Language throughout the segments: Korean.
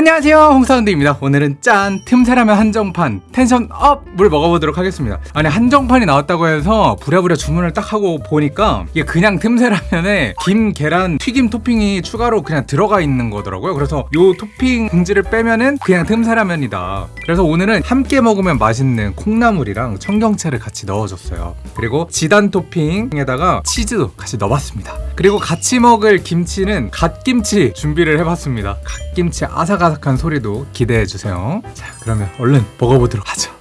안녕하세요. 홍사운드입니다. 오늘은 짠 틈새라면 한정판 텐션 업을 먹어보도록 하겠습니다. 아니 한정판이 나왔다고 해서 부랴부랴 주문을 딱 하고 보니까 이게 그냥 틈새라면에 김, 계란, 튀김 토핑이 추가로 그냥 들어가 있는 거더라고요. 그래서 요 토핑 봉지를 빼면은 그냥 틈새라면이다. 그래서 오늘은 함께 먹으면 맛있는 콩나물이랑 청경채를 같이 넣어줬어요. 그리고 지단 토핑에다가 치즈도 같이 넣어봤습니다 그리고 같이 먹을 김치는 갓김치 준비를 해봤습니다. 갓김치 아삭아삭한 소리도 기대해주세요. 자 그러면 얼른 먹어보도록 하죠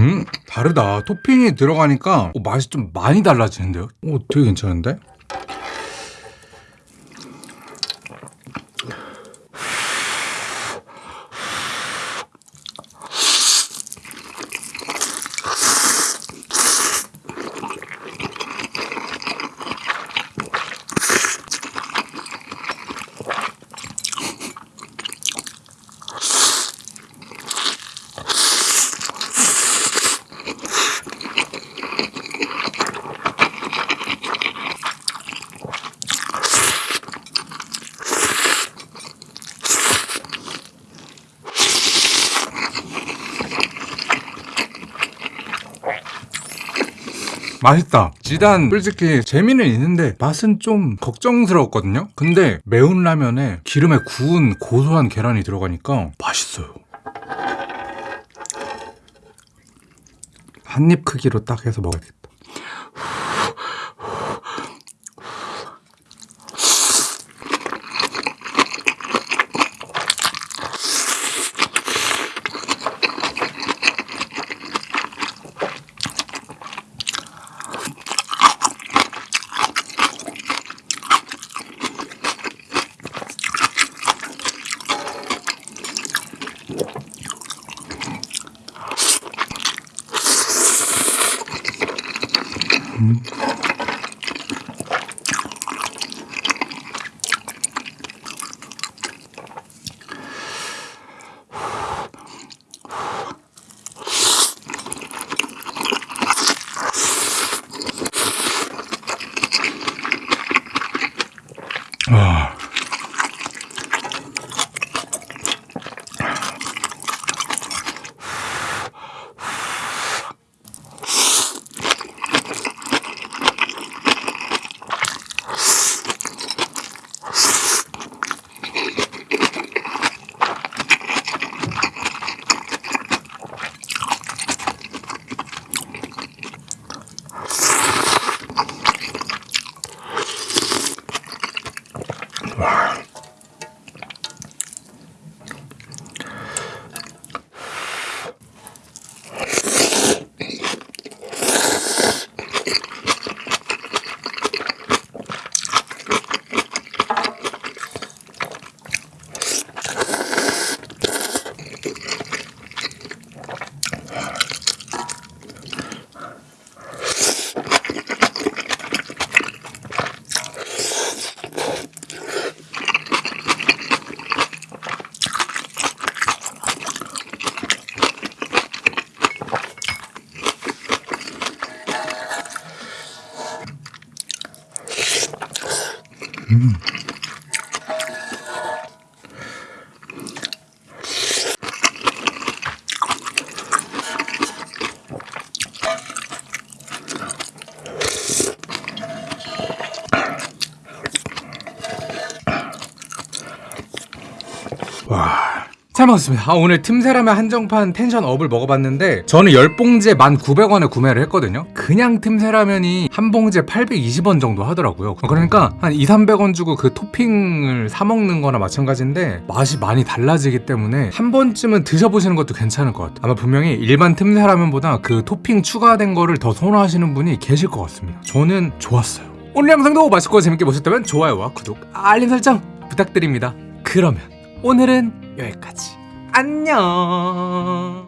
음 다르다. 토핑이 들어가니까 어, 맛이 좀 많이 달라지는데요? 오 되게 괜찮은데 맛있다. 지단 솔직히 재미는 있는데 맛은 좀 걱정스러웠거든요. 근데 매운 라면에 기름에 구운 고소한 계란이 들어가니까 맛있어요. 한 입 크기로 딱 해서 먹어야겠다 와. 와. 잘 먹었습니다. 아, 오늘 틈새라면 한정판 텐션 업을 먹어봤는데 저는 10봉지에 1,900원에 구매를 했거든요. 그냥 틈새라면이 한 봉지에 820원 정도 하더라고요. 그러니까 한 2, 300원 주고 그 토핑을 사 먹는 거나 마찬가지인데 맛이 많이 달라지기 때문에 한 번쯤은 드셔보시는 것도 괜찮을 것 같아요. 아마 분명히 일반 틈새라면보다 그 토핑 추가된 거를 더 선호하시는 분이 계실 것 같습니다. 저는 좋았어요. 오늘 영상도 맛있고 재밌게 보셨다면 좋아요와 구독, 알림 설정 부탁드립니다. 그러면 오늘은 여기까지. 안녕.